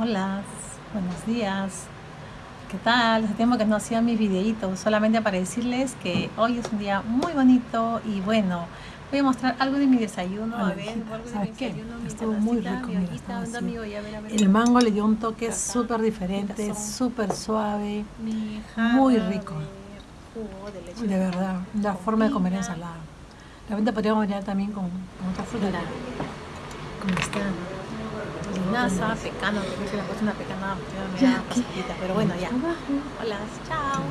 Hola, buenos días. ¿Qué tal? Hace tiempo que no hacía mis videitos, solamente para decirles que hoy es un día muy bonito y bueno, voy a mostrar algo de mi desayuno. Hola, a ver, hijita, algo de ¿sabes mi qué? desayuno, mi Estuvo muy rico, mi hojita, ya ver, a ver. El mango le dio un toque súper diferente, súper suave, Mi muy rico. de jugo de leche de verdad, la forma de comer Comida. ensalada. De repente podríamos variar también con, con otra fruta. Claro. Como está. Linaza, pecano, porque se le ha puesto una pecana me Ya, da ¿qué? pasadita, pero bueno, ya. Hola, chao.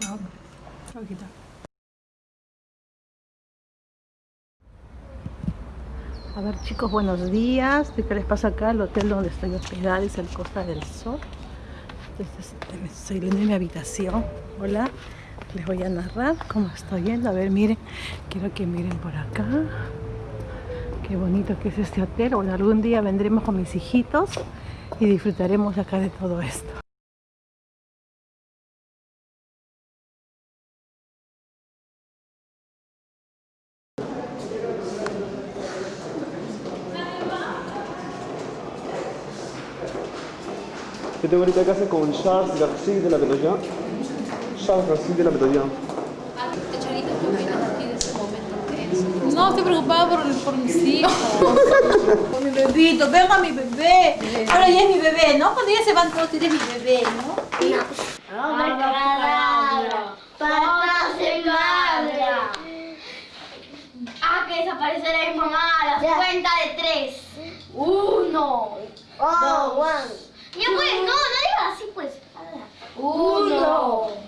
Chao. Chao. A ver chicos, buenos días. ¿Qué les pasa acá? El hotel donde estoy hospedada es el Costa del Sol. Estoy viendo en mi habitación. Hola. Les voy a narrar cómo estoy yendo. A ver, miren. Quiero que miren por acá. Qué bonito que es este hotel. Bueno, algún día vendremos con mis hijitos y disfrutaremos acá de todo esto. Tengo ahorita casa con Charles García de la Bedoya. Charles García de la Bedoya. Charito, ¿qué opinas aquí de ese momento tenso? No, estoy preocupada por, por mis hijos. por mi bebito, venga mi bebé. Ahora ya es mi bebé, ¿no? Cuando ya se van todos, eres mi bebé, ¿no? Papá se madra. Ah, que desaparecerá mi mamá a la cuenta de tres. Uno. dos. Ya pues, no, no digas así pues. Uno.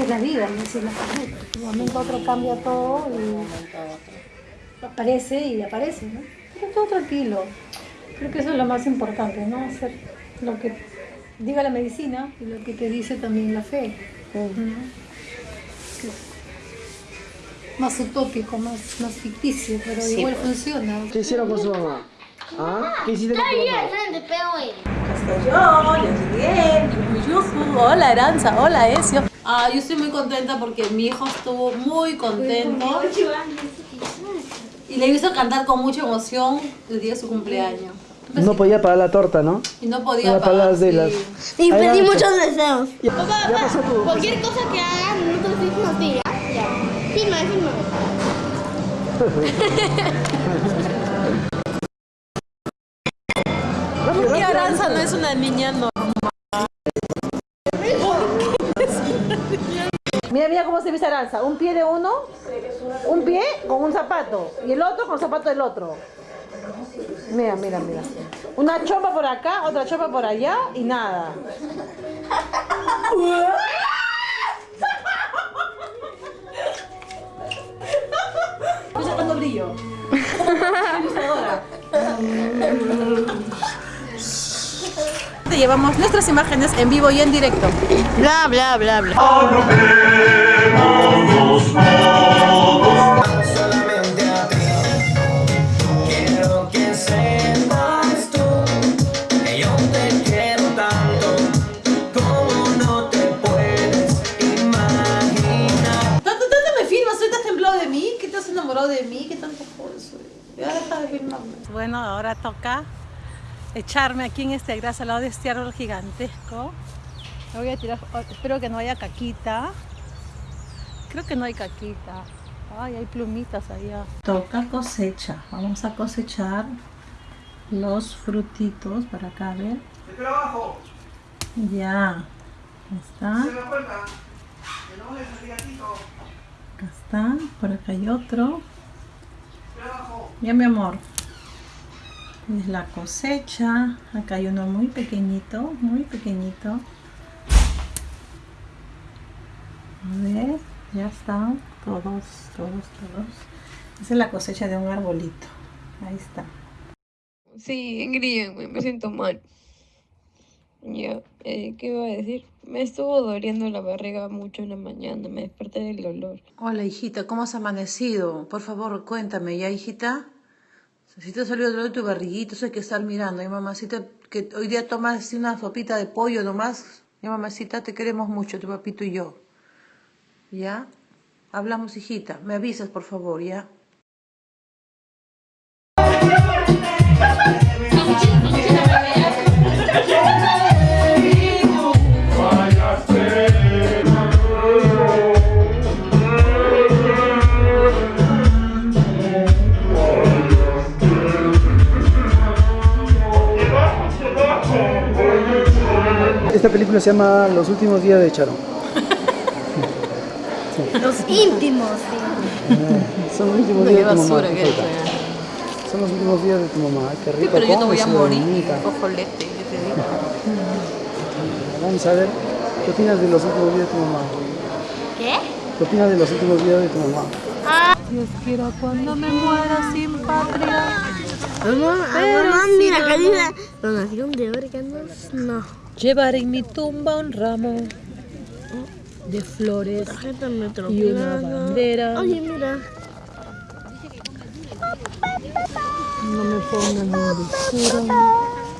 Así es la vida, es la carrera. De un momento a otro cambia todo y aparece y aparece, ¿no? Pero todo tranquilo. Creo que eso es lo más importante, ¿no? Hacer lo que diga la medicina y lo que te dice también la fe. Más utópico, más, más ficticio, pero igual funciona. ¿Qué hicieron con su mamá? ¿Ah? ¿Qué hiciste con tu. Estoy yo, llegué. Hola Aranza, hola Ezio. Ah, yo estoy muy contenta porque mi hijo estuvo muy contento y le hizo cantar con mucha emoción el día de su cumpleaños. No podía pagar la torta, ¿no? Y no podía pagar. sí. las... Y pedí muchos deseos. Ya, ya pasó tu... Cualquier cosa que hagan, no te filmes así, ¿ya? Ya. Filma, filma. Porque Aranza no es una niña normal. Mira, mira cómo se viste Aranza. Un pie de uno, un pie con un zapato y el otro con el zapato del otro. Mira, mira, mira. Una chopa por acá, otra chopa por allá y nada. Estoy sacando brillo. Te llevamos nuestras imágenes en vivo y en directo. Bla, bla, bla, bla. yo te quiero tanto como no te puedes imaginar. ¿Tanto, tanto me filmas? ¿Hoy te has temblado de mí? ¿Qué te has enamorado de mí? ¿Qué tanto joder soy? Ya deja de filmarme. Bueno, ahora toca echarme aquí en este gras al lado de este árbol gigantesco. Me voy a tirar, oh, espero que no haya caquita. Creo que no hay caquita. Ay, hay plumitas allá. Toca cosecha. Vamos a cosechar los frutitos para acá, a ver. Ya. Ahí está. Acá está, por acá hay otro. Ya mi amor. Es la cosecha. Acá hay uno muy pequeñito, muy pequeñito. A ver, ya están todos, todos, todos. Esa es la cosecha de un arbolito. Ahí está. Sí, Ingrid, güey, me siento mal. Ya, eh, ¿qué iba a decir? Me estuvo doliendo la barriga mucho en la mañana, me desperté del dolor. Hola, hijita, ¿cómo has amanecido? Por favor, cuéntame, ¿ya, hijita? Si te ha salido dolor de tu barriguita, eso hay que estar mirando. Y mamacita, que hoy día tomas una sopita de pollo nomás. Ya, mamacita, te queremos mucho, tu papito y yo. ¿Ya? Hablamos, hijita. Me avisas, por favor, ¿ya? Película se llama Los últimos días de Charo. Los íntimos, sí. Ah, Son los últimos días de tu mamá. que. Son los últimos días de tu mamá. Qué Sí, rico. pero yo no come voy a morir. Cojolete, yo te digo. Vamos a ver. ¿Qué opinas de los últimos días de tu mamá? ¿Qué? ¿Qué opinas de los últimos días de tu mamá? Dios quiera cuando me muera sin patria. Mamá, mamá, mira, acá dice donación de órganos. No. Llevaré en mi tumba un ramo de flores y una bandera. Oye, mira. No me pongan en dulzura.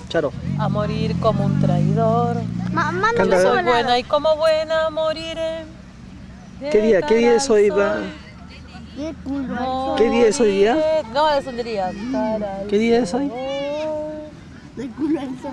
Charo. A morir como un traidor. Mamá, no me Soy suena. buena y como buena moriré. ¿Qué día? ¿Qué día es hoy? va? Qué culo. ¿Qué día es hoy día? No, es un día. ¿Qué día es hoy? De culo al sol.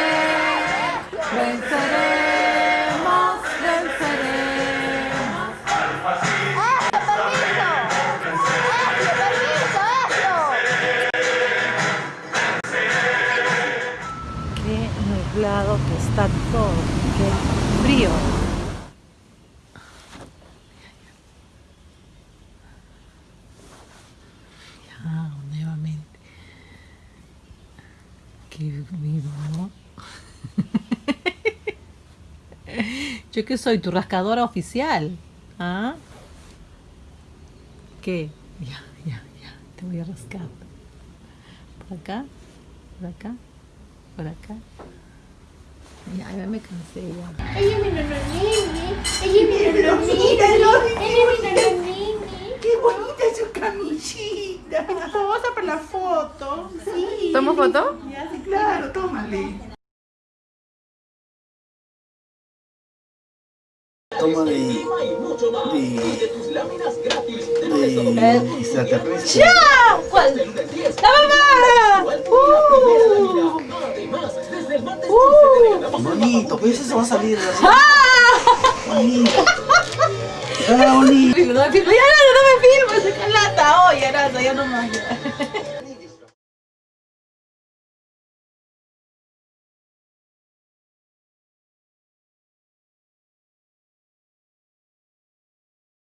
Yo que soy tu rascadora oficial. ¿Ah? ¿Qué? Ya, ya, ya. Te voy a rascar. Por acá, por acá, por acá. Ya, ya me cansé ya. Ella mira los niños. Ella los niños. Ella niños. ¡Qué bonita su camisita! Vamos a para la foto. Sí. ¿Tomo foto? Ya, sí, claro, tómale. Toma de. de. de. extraterrestre. ¿Cuál? ¡La mamá! Bonito, pues eso va a salir así. Bonito. Ah, bonito. No me filmes, ya no, me filmes, lata, oye, Arasa, ya no más.